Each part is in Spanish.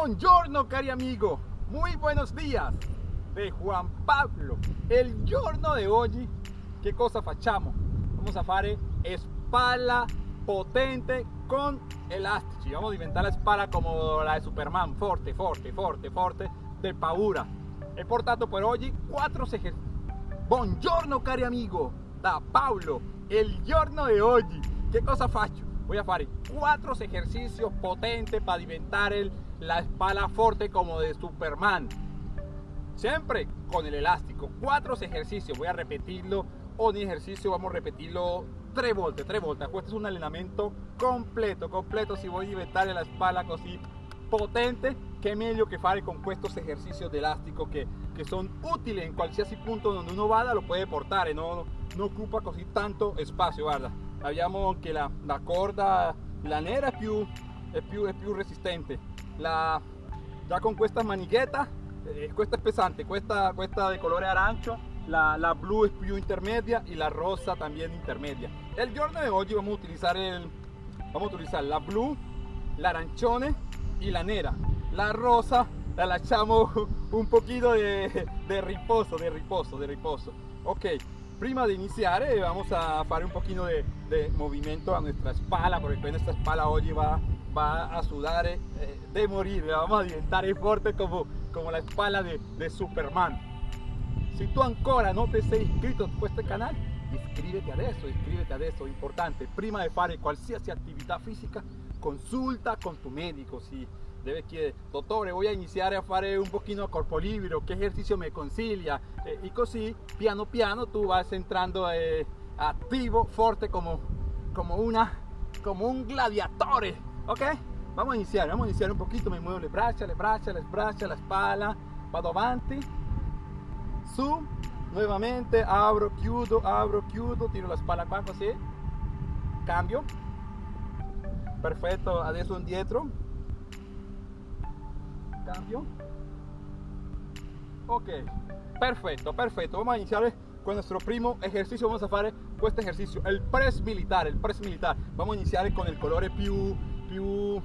Buongiorno cari amigo, muy buenos días de Juan Pablo. El giorno de oggi che cosa facciamo? Vamos a fare spalla potente con elastici. Vamos a diventare la spalla come la de Superman, forte, forte, forte, forte, de paura. He portato per oggi quattro esercizi. Buongiorno cari amigo, da Paolo. El giorno de oggi che cosa faccio? Voy a fare quattro esercizi potenti per diventare la espalda forte como de Superman. Siempre con el elástico. Cuatro ejercicios. Voy a repetirlo. Un ejercicio vamos a repetirlo tres volte, tres volte. Este es un entrenamiento completo, completo. Si voy a diventare la espalda así potente, qué meglio que fare con estos ejercicios de elástico que, que son útiles en cualquier punto donde uno vada, lo puede portar, no, no ocupa così tanto espacio, guarda. Abbiamo que la, la corda, la nera es più, è più, è più resistente la, ya con esta manichetta eh, esta es pesante esta, esta de color arancho la, la blu es più intermedia y la rosa también intermedia. El giorno de hoy vamos a utilizar el vamos a utilizar la blu la arancione y la nera. La rosa la echamos un poquito de, de riposo de riposo de riposo. Ok prima de iniciar eh, vamos a hacer un poquito de, de movimiento a nuestra espalda porque nuestra espalda hoy va va a sudar eh, de morir, vamos a diventar fuerte como, como la espalda de, de Superman. Si tú ancora no te sei inscrito a este canal, iscríbete adesso, iscríbete adesso, importante, prima de fare qualsiasi attività fisica, consulta con tu médico, si debe chiedere, dottore voy a iniciar a fare un pochino a corpo libero, qué ejercicio me consiglia, eh, y così piano piano tú vas entrando eh, activo, fuerte como, como, una, como un gladiatore ok vamos a iniciar vamos a iniciar un poquito. Me muevo le braccia le braccia le braccia la espalda vado avanti. Su nuevamente abro chiudo abro chiudo tiro la spalla qua così cambio. Perfetto adesso indietro cambio. Ok perfetto perfetto vamos a iniciar con nuestro primo ejercicio. Vamos a hacer este ejercicio el press militar el press militar. Vamos a iniciar con el colore più più,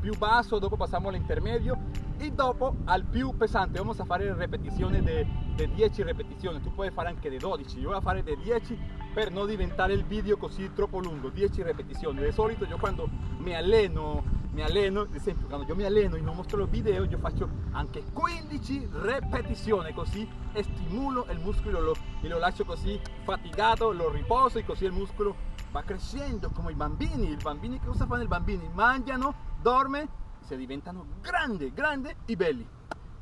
più basso, dopo passiamo all'intermedio e dopo al più pesante. Vamos a fare ripetizioni di 10 ripetizioni, tu puoi fare anche di 12, io voy a fare di 10 per non diventare il video così troppo lungo, 10 ripetizioni. Di solito io quando mi alleno mi alleno, ad esempio quando io mi alleno e non mostro il video, io faccio anche 15 ripetizioni, così stimulo il muscolo lo, e lo lascio così fatigato, lo riposo e così il muscolo va crescendo come i bambini. I bambini che cosa fanno i bambini? Mangiano, dorme, se diventano grandi, grandi e belli.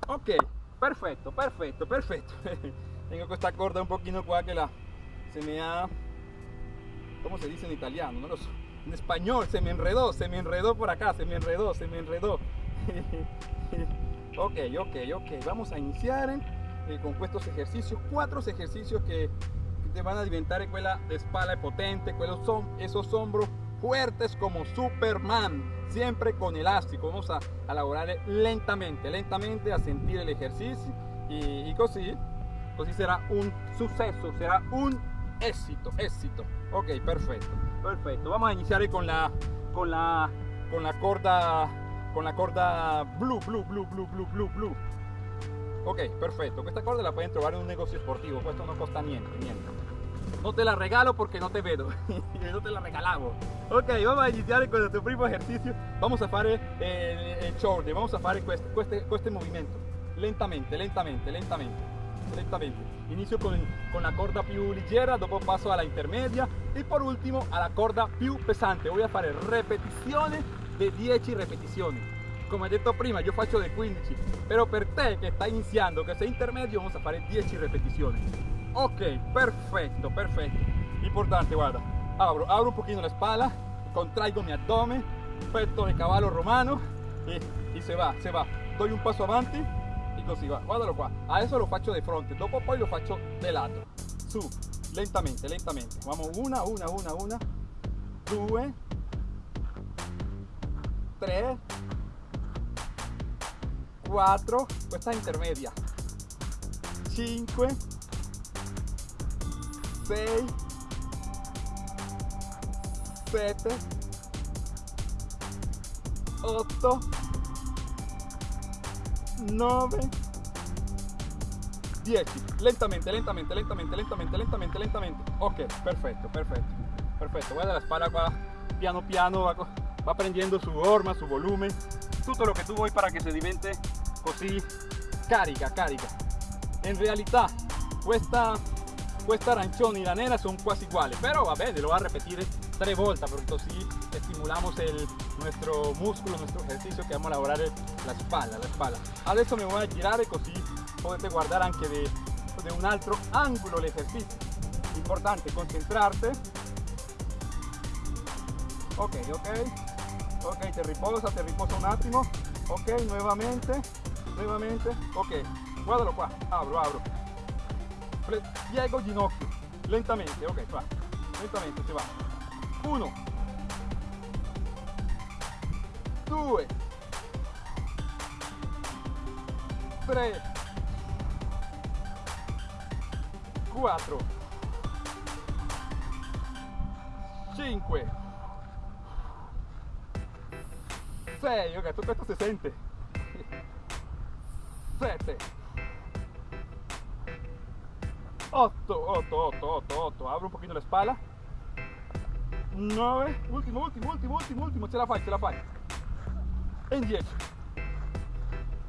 Ok, perfetto, perfetto, perfetto. Tengo questa corda un pochino qua che la se me ha... ¿Cómo se dice en italiano? No lo so. En español se me enredó, se me enredó por acá, se me enredó, se me enredó. ok, ok, ok. Vamos a iniciar eh, con estos ejercicios, cuatro ejercicios que te van a alimentar escuela de espalda potente, son esos hombros fuertes como Superman, siempre con elástico. Vamos a, elaborar lentamente, lentamente a sentir el ejercicio y, y así, así será un suceso, será un éxito, éxito. Ok, perfecto, perfecto. Vamos a iniciar con la, con la, con la corda, con la corda blue, blue, blue, blue, blue, blue, blue. Ok, perfetto. Questa corda la pueden trovar en un negocio sportivo, esto no costa niente, niente. No te la regalo porque no te vedo, no te la regalamos. Ok, vamos a iniciar con nuestro primo ejercicio. Vamos a fare eh, el vamos a fare questo, este, este movimiento. Lentamente, lentamente, lentamente. Lentamente. Inicio con, con la corda più leggera, dopo passo alla intermedia e por ultimo alla corda più pesante. Voy a fare repetizione di 10 ripetizioni come detto prima io faccio dei 15 però per te che stai iniziando che sei intermedio vamos a fare 10 ripetizioni ok perfetto perfetto importante guarda. Abro abro un pochino la spalla contraigo mi abdomen petto de cavallo romano e, e se va se va. Doy un passo avanti e così va guardalo qua adesso lo faccio di fronte dopo poi lo faccio di lato su lentamente lentamente. Vamos una una una una. Due tre 4, questa intermedia, 5, 6, 7, 8, 9, 10. Lentamente, lentamente, lentamente, lentamente, lentamente, lentamente. Ok, perfetto, perfetto, perfetto. Guarda la espalda va piano piano, va, va prendendo su forma, su volumen, tutto lo che tu vuoi para che se divente così carica, carica. In realtà questa, questa arancione y la nera son quasi uguali, però va bene, lo va a repetir tres vueltas porque así estimulamos el, nuestro músculo, nuestro ejercicio que vamos a elaborar la espalda, la espalda. Adesso me voy a girar y así potete guardar anche de, de un altro ángulo el ejercicio. Importante concentrarte. Ok, ok. Ok, te riposa, te riposa un attimo. Ok, nuevamente, nuevamente. Ok, guardalo qua. Abro, abro. Piego ginocchio. Lentamente, ok, va. Lentamente se va. Uno. Due. Tre. 4 5 6 ok tutto questo si sente 7 8 8 8 8 8 apro un pochino la spalla 9 ultimo ultimo ultimo ultimo ultimo ce la fai ce la fai e in 10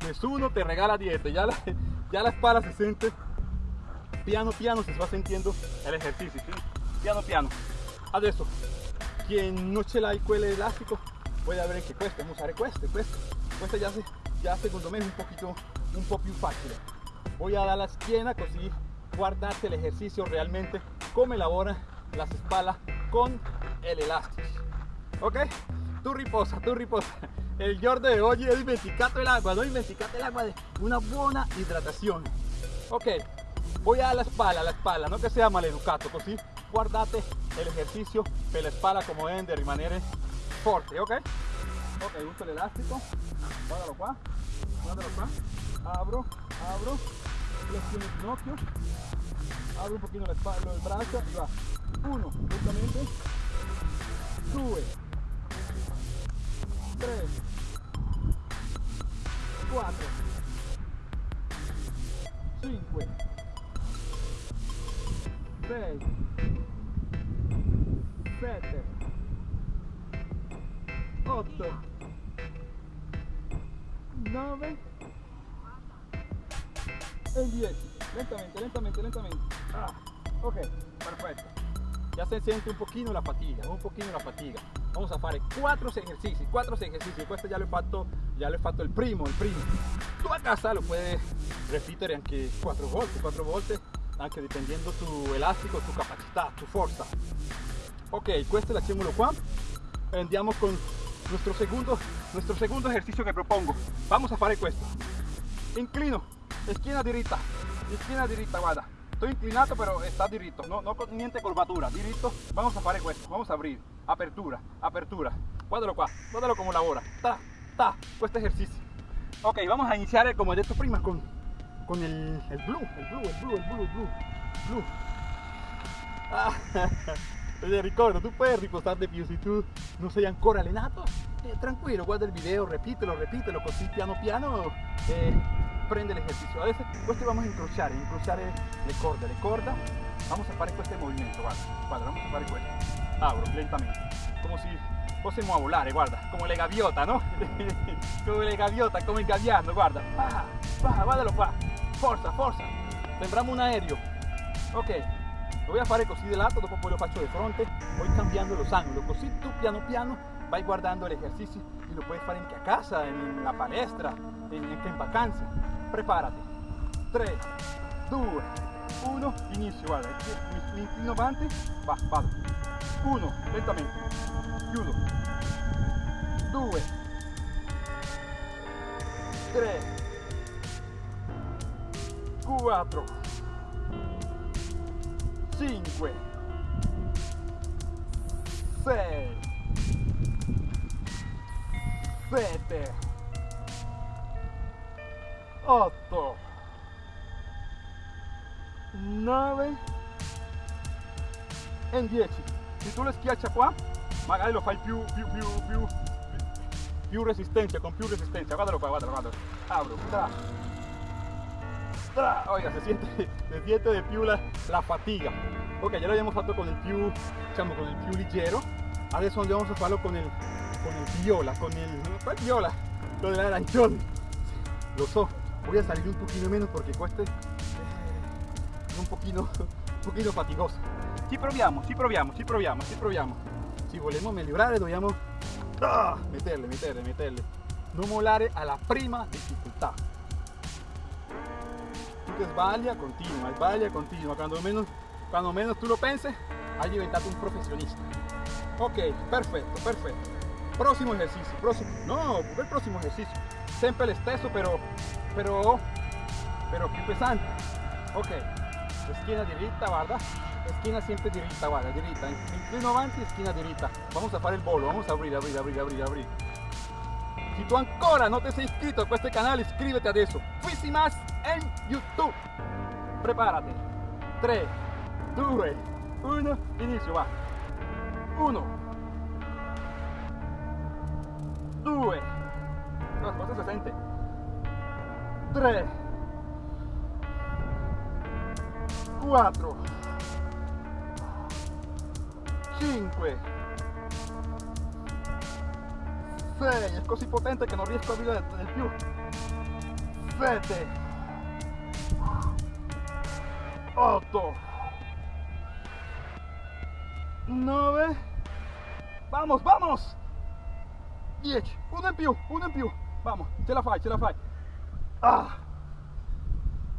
nessuno te regala 10 ya la, ya la espalda si sente piano piano se va sintiendo el ejercicio, ¿sí? piano piano. Adesso, quien no ce l'ha quel elástico puede ver que cuesta, vamos a usare questo, questo. Questo ya, se, ya secondo me es un poquito, un po' più facile. Voy a dar la schiena así guardate el ejercicio realmente cómo elabora las espaldas con el elástico. Ok? Tu riposa, tu riposa. El giorno de hoy he dimenticato el agua, no dimenticato el agua de una buena hidratación. Ok, voy a la espalda, la espalda, no que sea maleducato, così guardate el ejercicio per la espalda como deben de rimanere forte, ok? Ok, uso el elástico, guardalo guardalo abro, abro, flexiono el ginocchio, abro un poquito la espalda, el brazo y va, uno, justamente, due, tres, cuatro, cinque, 6 7 8 9 e 10 lentamente lentamente lentamente. Ah, ok perfecto. Ya se siente un poquito la fatiga un poquito la fatiga. Vamos a fare 4 ejercicios 4 ejercicios. Questo ya lo fatto ya lo fatto el primo el primo. Tú a casa lo puedes repetir anche 4 volte 4 volte anche dependiendo tu elastico, tu capacità, tu forza. Ok, questo lasciamolo qua e andiamo con nuestro segundo, nuestro segundo ejercicio que propongo. Vamos a fare questo. Inclino, esquina diritta, esquina diritta, guarda. Estoy inclinato pero está diritto, no, no con niente curvatura, diritto. Vamos a fare questo, vamos a abrir, apertura, apertura. Guardalo qua, guardalo como lavora. Ta, ta, questo ejercicio. Ok, vamos a iniciar como he detto prima con con el, el blue, el blue, el blue, el blue, el blue, blue. Ah, ricordo, tu puoi riposare più se tu non sei ancora allenato. Eh, tranquillo, guarda il video, repítelo, repítelo, così piano piano eh, prende l'esercizio. Adesso questo vamos a incrociare, incrociare le corde, le corda. Vamos a fare questo movimento, guarda, guarda, vamos a fare questo. Abro lentamente, come si fossimo a volare, guarda, come le gaviota, no? come le gaviota, il gabbiano, guarda. Ah, va, guardalo qua. forza, forza, sembramos un aereo. Ok, lo voy a fare così de lato, poi lo faccio de fronte, voy cambiando los ángulos, così tú piano piano vai guardando el ejercicio lo puedes fare anche a casa, en la palestra, en, en vacanze. Prepárate. 3, 2, 1, inizio, guarda, mi, mi inclino avanti, va, vado. 1, lentamente, chiudo. 2, 3, 4 5 6 7 8 9 e 10 se tu le schiaccia qua magari lo fai più più più più. Più resistente con più resistenza guardalo qua guardalo guardalo abro, tra, tra. Oiga, se siente, se siente de più la, la fatiga. Ok, ya lo abbiamo fatto con il più, diciamo, con il più leggero. Adesso andiamo a farlo con il, con il viola, con il, ¿cuál viola? Lo del arancione. Lo so, voy a salir un poquito menos porque questo è eh, un pochino, un pochino fatigoso. Ci proviamo, ci proviamo, ci proviamo, ci proviamo. Si vogliamo migliorare dobbiamo ah, meterle, meterle, meterle. Non mollare alla prima difficoltà. Tu che sbaglia, continua, sbaglia, continua. Quando menos, quando menos tu lo pensi, hai diventato un professionista. Ok, perfetto, perfetto. Prossimo esercizio, prossimo, no, il prossimo esercizio. Sempre lo stesso, però, però, però più pesante. Ok, schiena diritta, guarda. Esquina siempre diritta, guarda, diritta. Inclino avanti, esquina diritta. Vamos a fare il bolo, vamos a abrir, abrir, abrir, abrir, abrir. Si tu ancora no te sei iscritto a questo canale, iscríbete adesso. Fisimas en YouTube. Prepárate. 3, 2, 1, inizio, va. 1, 2, no, si sente. 3, 4, 5 6 è così potente che non riesco a vedere di più 7 8 9 vamos vamos 10 uno in più uno in più. Vamos ce la fai ce la fai. Ah.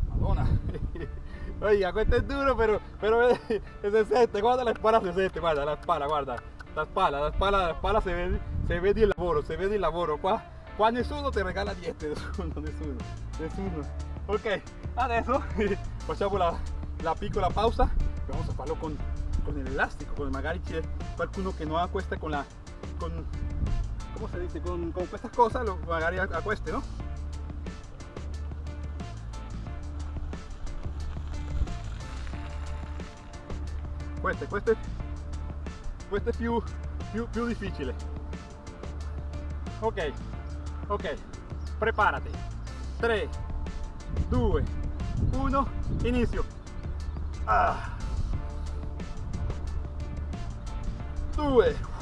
Madonna. Oiga, questo è duro, però, però se sente, guarda la spalla se sente, guarda la spalla, guarda, la spalla, la spalla, la spalla se vede, se vede il lavoro, se vede il lavoro, qua, qua nessuno ti regala niente, nessuno, nessuno, nessuno. Ok, adesso facciamo la, la piccola pausa, vamos a farlo con, con el elástico, con magari c'è qualcuno che non ha questa con la, con, ¿cómo se dice? Con, con questa cosa, lo, magari a, a queste, no? È, questo è più, più, più difficile. Ok, ok, preparati. 3, 2, 1, inizio. Ah. 2.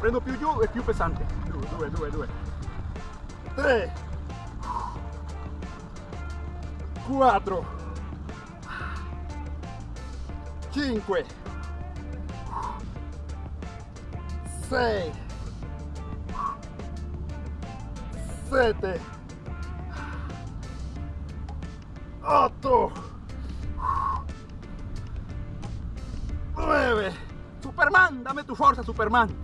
Prendo più giù e più pesante. 2, 2, 2. 3. 4. 5 6 7 8 9 Superman, dame tu fuerza Superman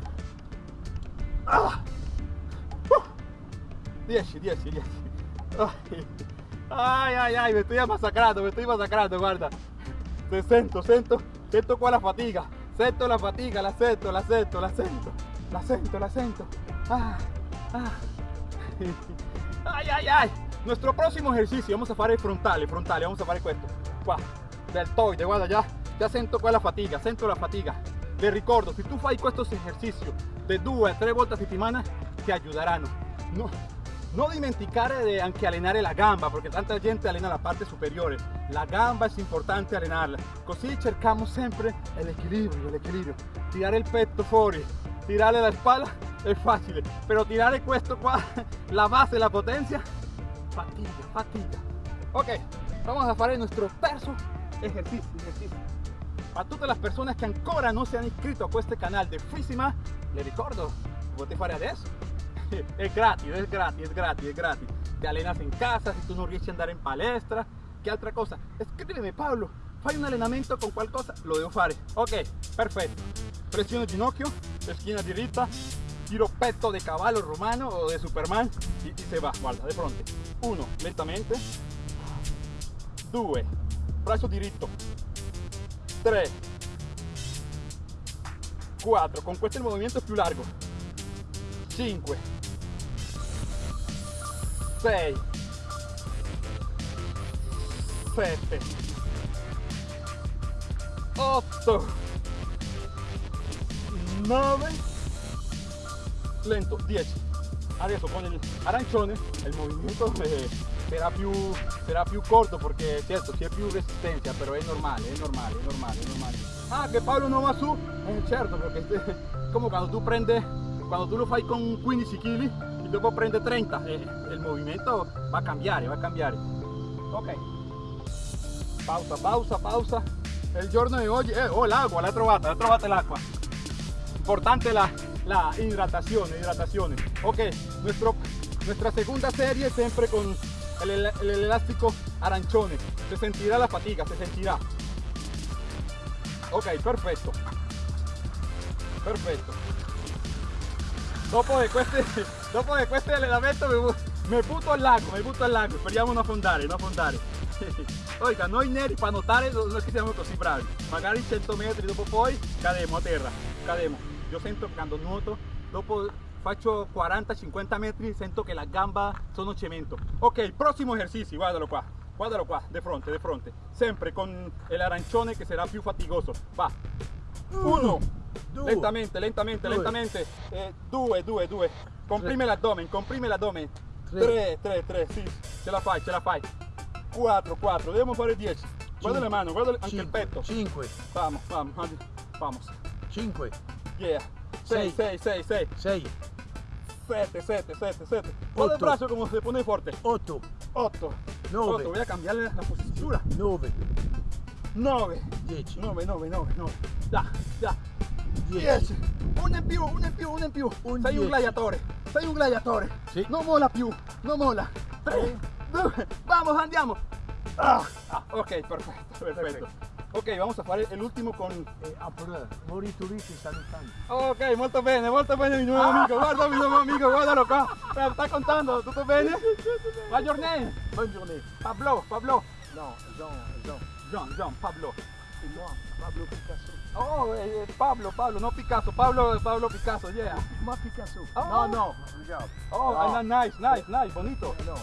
10, 10, 10 Ay, ay, ay, me estoy masacrando, me estoy masacrando, guarda se sento, sento, sento qua la fatiga, sento la fatiga, la sento, la sento, la sento, la sento, la sento. Ah, ah. Ay, ay, ay. Nuestro próximo ejercicio, vamos a fare frontale, frontale, vamos a fare questo. Qua, deltoide, guarda, già, già sento qua la fatiga, sento la fatiga. Le ricordo, se tu fai questo esercizio de due a tre volte a ti aiuteranno. No, no dimenticare anche allenare la gamba, porque tanta gente allena la parte superiore. La gamba es importante allenarla. Così cercamos sempre l'equilibrio, l'equilibrio. Tirare il petto fuori, tirare la spalla è facile, però tirare questo qua, la base, la potencia, fatica, fatica. Ok, vamos a fare il nostro terzo ejercicio, ejercicio. A tutte le persone che ancora non si hanno iscritto a questo canale di Fissima, le ricordo, potete fare adesso è gratis, è gratis, è gratis, è gratis. Ti allenas in casa, se tu non riesci ad andare in palestra, che altra cosa? Scrivimi Paolo, fai un allenamento con qualcosa? Lo devo fare. Ok, perfetto. Pressione ginocchio, schiena diritta, giro petto de cavallo romano o de Superman y, se va, guarda, de fronte. Uno, lentamente. Due, braccio diritto. Tre, quattro, con questo il movimento più largo. 5 6 7 8 9 lento. 10 adesso con il arancione il movimento eh, sarà, più, sarà più corto perché certo c'è più resistenza però è normale è normale è normale è normale ah che Paolo non va su eh, certo perché come quando tu prendi quando tu lo fai con 15 kg e dopo prende 30 eh, il movimento va a cambiare va a cambiare ok pausa pausa pausa il giorno di oggi eh, oh l'acqua l'ha trovata l'ha trovata l'acqua importante la, la hidratación, hidratación. Ok, nuestro, nuestra segunda serie siempre con el, el, elástico arancione. Se sentirá la fatiga, se sentirá. Ok, perfecto. Perfetto. Dopo di queste, dopo di questi allenamenti mi, butto al lago, mi butto al lago. Speriamo non affondare, non affondare. Oiga, noi neri per nuotare non è che siamo così bravi. Magari 100 metri dopo poi cademo a terra, cademo. Yo siento que cuando nuoto, dopo faccio 40-50 metri, sento che la gamba sono cemento. Ok, próximo ejercicio, guardalo qua, guardalo qua, de fronte, de fronte. Sempre con el arancione che sarà più fatigoso. Va. Uno. Due. Lentamente, lentamente, due. lentamente. Eh, due, due, due. Comprime l'addome, comprime l'addome. Tre. tre, tre, sì. Ce la fai, ce la fai. Quattro, quattro. Dobbiamo fare dieci. Guarda le mani, guarda anche il petto. Cinque. Vamos, vamos, vamos. Cinque. Yeah. 6, 6, 6, 6. 6. 7, 7, 7, 7. Pon el brazo como se pone fuerte. 8. 8. 9. Voy a cambiarle la postura. 9. 9. 10. 9, 9, 9, 9. Ya, ya. 10. Uno in più, uno in più, uno in più. Un Sei 10. un gladiatore. Sei un gladiatore. Sì. Non mola più, non mola. 3, 2, vamos, andiamo. Ah. ah ok, perfetto, perfetto. perfetto. Ok, vamos a fare l'ultimo con... Eh, après, mori turisti salutando. Ok, molto bene, molto bene mi nuovo amico, guarda mi nuovo amico, guardalo qua. Sta contando, tutto bene? Buon giorno. Buon giorno. Pablo, Pablo. No, Jean, Jean. Jean, Jean, Pablo. Moi, Pablo Picasso. Oh, eh, eh, Pablo, Pablo, no Picasso, Pablo, Pablo Picasso, yeah. Moi Picasso. Oh. No, no. Oh, no. nice, nice, nice, bonito. No,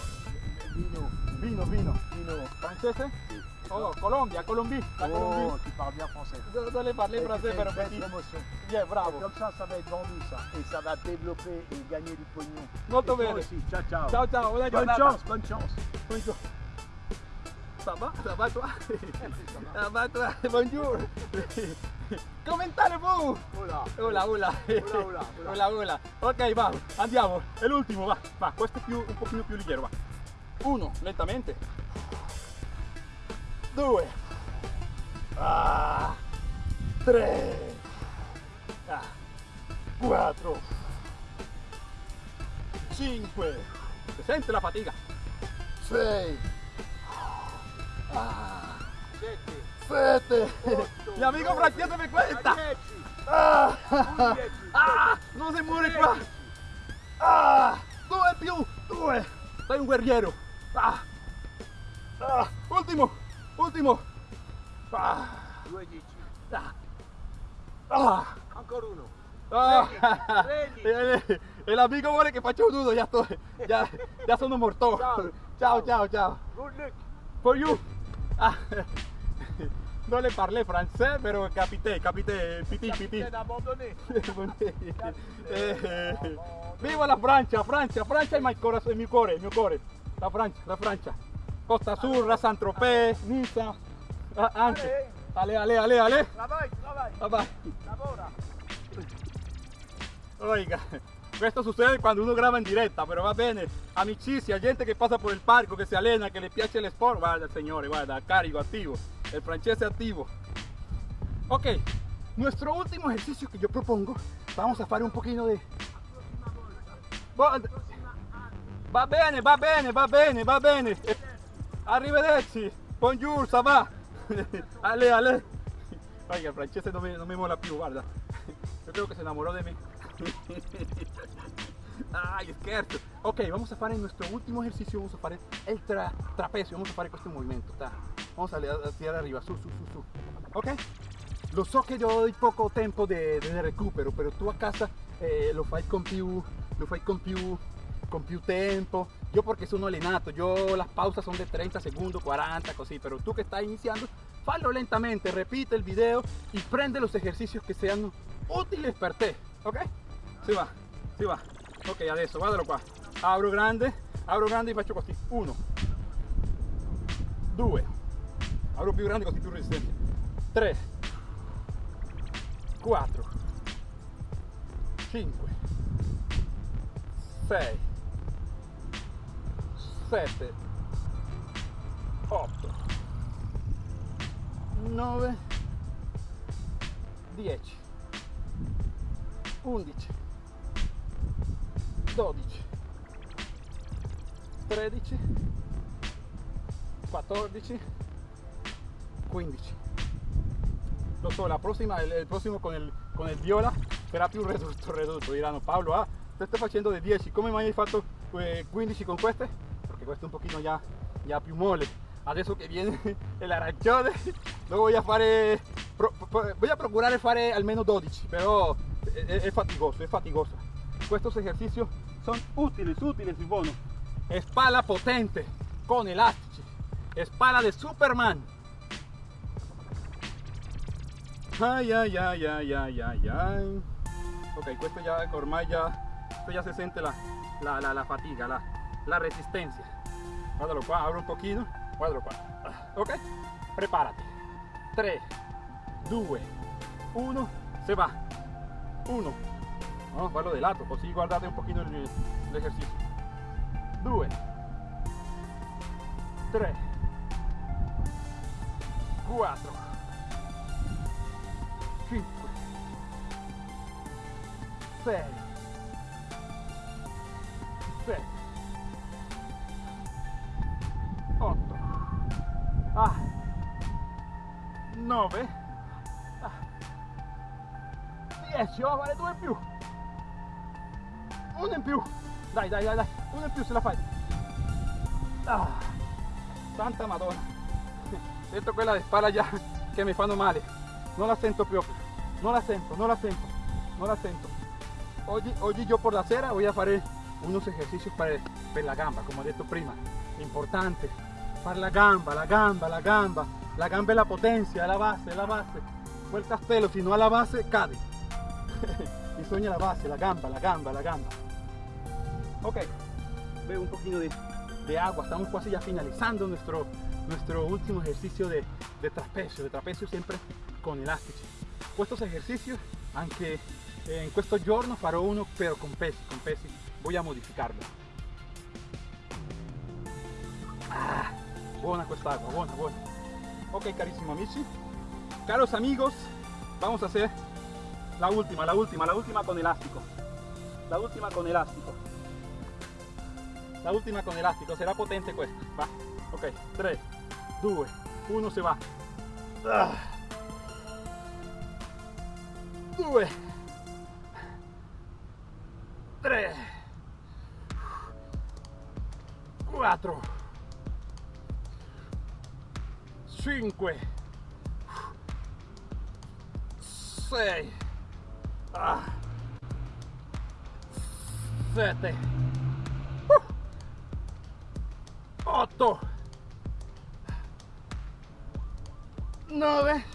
vino. Vino, vino. Vino francese? Sì. Oh, Colombia, Colombie. La Colombie. Oh, tu parles bien français. Je dois parler français, mais petit. promotion. Bien, bravo. Et comme ça, ça va être vendu, ça. Et ça va développer et gagner du pognon. Molto et bene. Ciao, ciao. Ciao, ciao. Buona giornata. chance, bonne chance. Bonne chance. Ça va? Ça va toi? Ça va toi? Bonjour. Commentare vous. Hola. Hola, hola. Hola, hola. Hola, hola. Ok, va, andiamo. È l'ultimo, va. Va, questo è più, un pochino più leggero, va. Uno, lentamente. Due. Ah, tre. Ah, quattro. Cinque. Si sente la fatica? Sei. Ah, sette. Otto, Mi Franchietto mi questa. Dieci. Ah, ah, non si muore qua. Ah, due più, due. Sei un guerriero. Ah, ah, ultimo, ultimo. Ah, Due dieci. ah, ah. Ancora uno. Ah, Prendi, e, e l'amico vuole che faccia un nudo, già, sto, già, già sono morto. Ciao. ciao, ciao. ciao. Good luck. For you. Ah, non le parle francese, però capite, capite, piti, piti. Eh, Viva la Francia, Francia, Francia cuore, il mio cuore, il mio cuore. La Francia, la Francia. Costa Azzurra, Saint-Tropez, anche. Ale, ale, ale, ale. Lavora. Oiga, questo succede quando uno graba in diretta, però va bene. Amicizia, gente che passa por il parco, che si allena, che le piace el sport. Guarda, signore, guarda, carico, activo. El francese activo. Ok, nuestro último ejercicio que yo propongo, vamos a fare un poquito de... Va bene, va bene, va bene, va bene. Arrivederci. Bonjour, ça va? Ale, ale. Oiga, el francese no me, no me mola più, guarda. Yo creo que se enamoró de mí. Ay, scherzo. Ok, vamos a fare nuestro último ejercicio, vamos a fare el tra trapecio, vamos a fare questo movimento. Ta. Vamos a, tirar arriba, su, su, su, su. Ok? Lo so che io ho poco tempo di recupero, però tu a casa eh, lo fai con più, lo fai con più, con più tempo. Io perché sono allenato, io las pausas son de 30 segundos, 40, così, però tu che stai iniziando, fallo lentamente, repite il video y prende los ejercicios que sean útiles per te, ok? Si va, si va. ok adesso guardalo qua. Apro grande apro grande e faccio così 1 2 apro più grande così più resistente 3 4 5 6 7 8 9 10 11 13 14 15 lo so la prossima il, il con il, con viola sarà più ridotto ridotto diranno Paolo ah te stai facendo di 10 come mai hai fatto eh, 15 con queste perché questo è un pochino già, già più mole. Adesso che viene l'arancione lo voy a fare pro, pro, voy a procurare fare almeno 12 però è, è fatigoso è fatigoso. Estos ejercicios son útiles útiles y buenos espalda potente con elastici espalda de Superman. Ay ay ay ay ay ay ay. Ok questo ya ormai ya esto ya se siente la, la, la, la fatiga la, la resistencia. Abro un pochino guardalo qua ok prepárate. 3 2 1 se va. 1 no? fallo de lato così guardate un pochino l'esercizio 2 3 4 5 6 7 8 ah. 9 ah, 10 va a fare due in più. Uno in più dai dai dai dai. Uno in più se la fai. Ah, santa madonna. Sento quella di spalla già che mi fanno male. Non la sento proprio non la sento non la sento non la sento. Oggi, oggi io per la sera voy a fare unos ejercicios per la gamba come ho detto prima. Importante. Fare la gamba la gamba la gamba. La gamba è la potenza è la base la base. Quel castello si no ha la base cade bisogna la base la gamba la gamba la gamba Ok, veo un poquito de, de, agua, estamos casi ya finalizando nuestro, nuestro último ejercicio de, de trapecio, de trapecio siempre con elástico. Estos ejercicios, aunque en questo giorno farò uno pero con pesi, con pesi, voy a modificarlo. Ah, buena questa agua, buena, buena. Ok, carissimo amici, caros amigos, vamos a hacer la última, la última, la última con elástico. La última con elástico. La última con elástico, será potente questa. Va. Ok, 3, 2, 1, se va. 2, 3, 4, 5, 6, 7, 8 9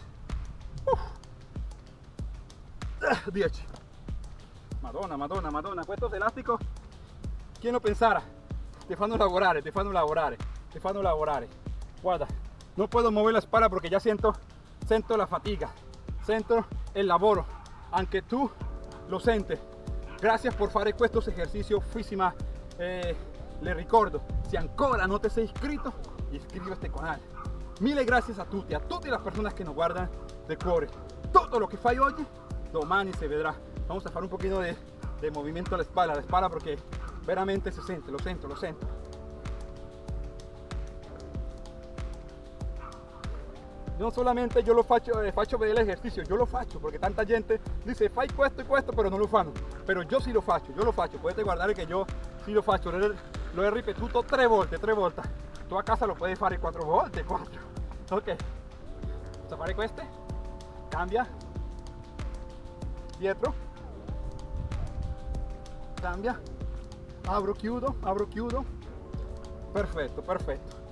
10 Madonna, madonna, madonna questo elastico chi lo pensara ti fanno lavorare, ti fanno lavorare ti fanno lavorare guarda no puedo mover la espalda porque ya siento siento la fatiga siento el lavoro anche tu lo sente gracias por fare questo ejercicio físima eh, le ricordo se ancora non ti sei iscritto iscriviti a este canal mille gracias a tutti a tutte le persone che nos guardan. De cuore tutto lo che fai oggi domani si vedrà vamos a fare un pochino de, movimiento a la espalda a la espalda perché veramente si sente lo sento lo sento non solamente io lo faccio, eh, faccio vedere l'esercizio, io lo faccio perché tanta gente dice fai questo e questo però non lo fanno, però io sì lo faccio, io lo faccio, potete guardare che io sì lo faccio, lo he ripetuto tre volte, tre volte. Tu casa lo puoi fare quattro volte, quattro. Ok. A fare. Cambia. Dietro. Cambia. Abro, chiudo, abro, chiudo. Perfetto, perfetto.